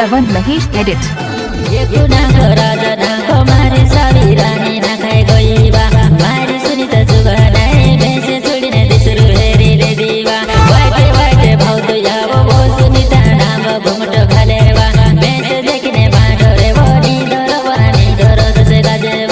Lavan Mahesh edit